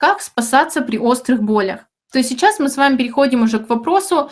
как спасаться при острых болях. То есть сейчас мы с вами переходим уже к вопросу,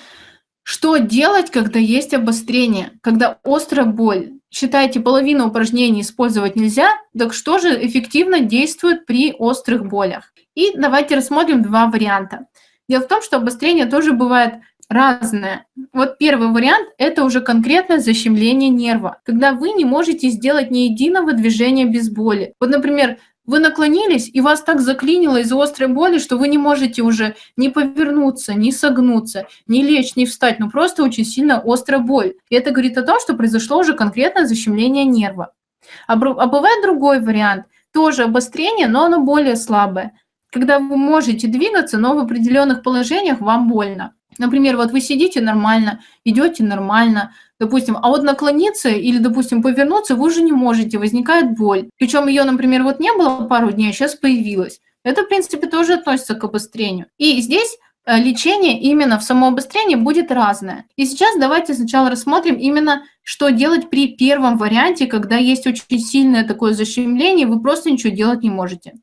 что делать, когда есть обострение, когда острая боль. Считаете, половину упражнений использовать нельзя, так что же эффективно действует при острых болях? И давайте рассмотрим два варианта. Дело в том, что обострение тоже бывает разное. Вот первый вариант – это уже конкретное защемление нерва, когда вы не можете сделать ни единого движения без боли. Вот, например, вы наклонились, и вас так заклинило из-за острой боли, что вы не можете уже ни повернуться, ни согнуться, ни лечь, ни встать, ну просто очень сильно острая боль. И это говорит о том, что произошло уже конкретное защемление нерва. А, а бывает другой вариант, тоже обострение, но оно более слабое. Когда вы можете двигаться, но в определенных положениях вам больно. Например, вот вы сидите нормально, идете нормально, допустим, а вот наклониться или, допустим, повернуться вы уже не можете, возникает боль. Причем ее, например, вот не было пару дней, а сейчас появилась. Это, в принципе, тоже относится к обострению. И здесь э, лечение именно в самообострении будет разное. И сейчас давайте сначала рассмотрим именно, что делать при первом варианте, когда есть очень сильное такое защемление, вы просто ничего делать не можете.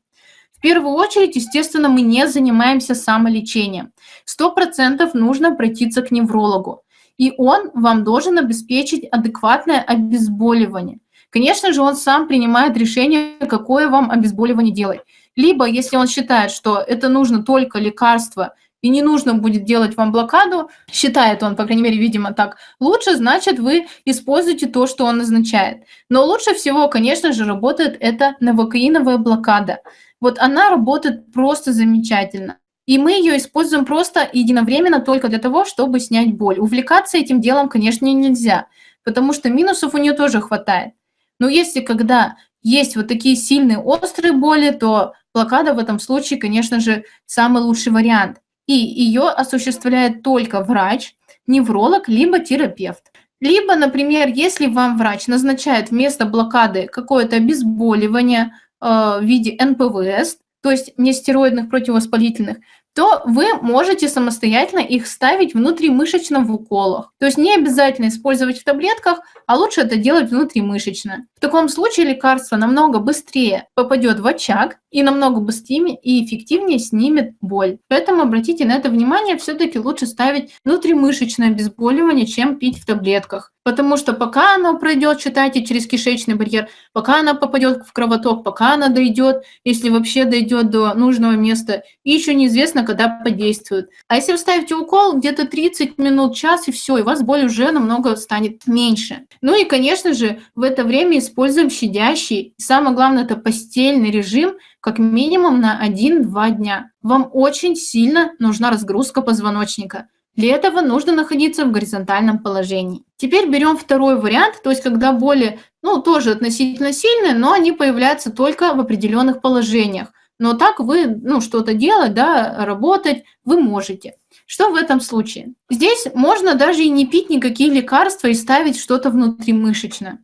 Первую очередь, естественно, мы не занимаемся самолечением. Сто процентов нужно обратиться к неврологу, и он вам должен обеспечить адекватное обезболивание. Конечно же, он сам принимает решение, какое вам обезболивание делать. Либо, если он считает, что это нужно только лекарство, и не нужно будет делать вам блокаду, считает он, по крайней мере, видимо, так, лучше, значит, вы используете то, что он назначает. Но лучше всего, конечно же, работает эта новокаиновая блокада – вот она работает просто замечательно. И мы ее используем просто единовременно только для того, чтобы снять боль. Увлекаться этим делом, конечно, нельзя, потому что минусов у нее тоже хватает. Но если когда есть вот такие сильные острые боли, то блокада в этом случае, конечно же, самый лучший вариант. И ее осуществляет только врач, невролог, либо терапевт. Либо, например, если вам врач назначает вместо блокады какое-то обезболивание, Э, в виде НПВС, то есть нестероидных противовоспалительных, то вы можете самостоятельно их ставить внутримышечно в уколах. То есть не обязательно использовать в таблетках, а лучше это делать внутримышечно. В таком случае лекарство намного быстрее попадет в очаг и намного быстрее и эффективнее снимет боль. Поэтому обратите на это внимание, все-таки лучше ставить внутримышечное обезболивание, чем пить в таблетках. Потому что пока оно пройдет, читайте, через кишечный барьер, пока она попадет в кровоток, пока она дойдет, если вообще дойдет до нужного места, еще неизвестно, когда подействует. А если вы ставите укол, где-то 30 минут, час, и все, и у вас боль уже намного станет меньше. Ну и, конечно же, в это время используем щадящий, самое главное, это постельный режим, как минимум на 1-2 дня. Вам очень сильно нужна разгрузка позвоночника. Для этого нужно находиться в горизонтальном положении. Теперь берем второй вариант, то есть когда боли, ну, тоже относительно сильные, но они появляются только в определенных положениях. Но так вы, ну, что-то делать, да, работать вы можете. Что в этом случае? Здесь можно даже и не пить никакие лекарства и ставить что-то внутримышечно.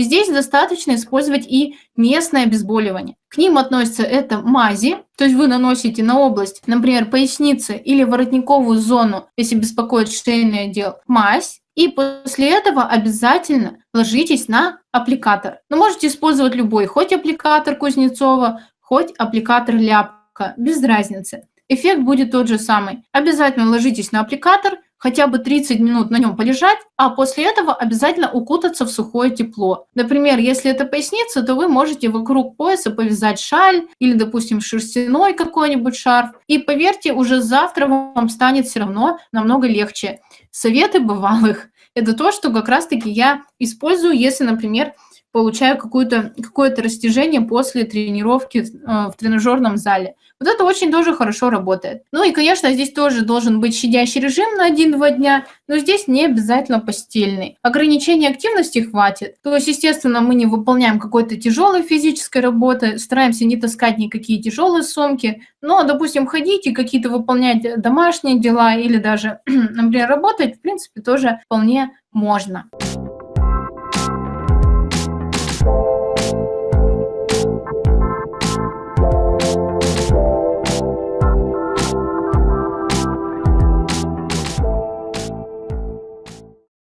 Здесь достаточно использовать и местное обезболивание. К ним относятся это мази, то есть вы наносите на область, например, поясницы или воротниковую зону, если беспокоит шейный отдел, мазь, и после этого обязательно ложитесь на аппликатор. Но можете использовать любой, хоть аппликатор Кузнецова, хоть аппликатор Ляпка, без разницы. Эффект будет тот же самый. Обязательно ложитесь на аппликатор, хотя бы 30 минут на нем полежать, а после этого обязательно укутаться в сухое тепло. Например, если это поясница, то вы можете вокруг пояса повязать шаль или, допустим, шерстяной какой-нибудь шарф. И поверьте, уже завтра вам станет все равно намного легче. Советы бывалых – это то, что как раз-таки я использую, если, например, получаю какое-то какое растяжение после тренировки э, в тренажерном зале. Вот это очень тоже хорошо работает. Ну и, конечно, здесь тоже должен быть щадящий режим на 1-2 дня, но здесь не обязательно постельный. Ограничения активности хватит. То есть, естественно, мы не выполняем какой-то тяжелой физической работы, стараемся не таскать никакие тяжелые сумки, но, допустим, ходить и какие-то выполнять домашние дела или даже, например, работать, в принципе, тоже вполне можно.